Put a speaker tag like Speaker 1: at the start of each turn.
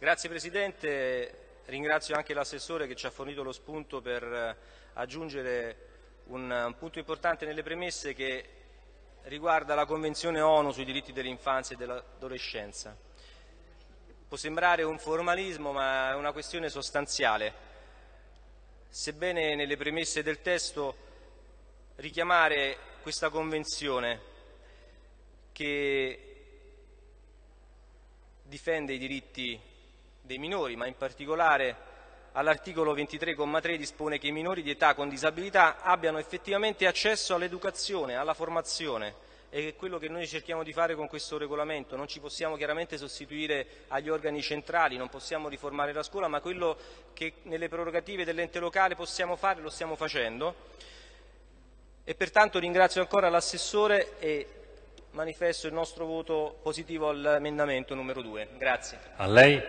Speaker 1: Grazie Presidente, ringrazio anche l'assessore che ci ha fornito lo spunto per eh, aggiungere un, un punto importante nelle premesse che riguarda la Convenzione ONU sui diritti dell'infanzia e dell'adolescenza. Può sembrare un formalismo ma è una questione sostanziale. Sebbene nelle premesse del testo richiamare questa Convenzione che difende i diritti dei minori, ma in particolare all'articolo 23,3 dispone che i minori di età con disabilità abbiano effettivamente accesso all'educazione, alla formazione e è quello che noi cerchiamo di fare con questo regolamento. Non ci possiamo chiaramente sostituire agli organi centrali, non possiamo riformare la scuola, ma quello che nelle prerogative dell'ente locale possiamo fare lo stiamo facendo e pertanto ringrazio ancora l'assessore e manifesto il nostro voto positivo all'emendamento numero 2. Grazie.
Speaker 2: A lei.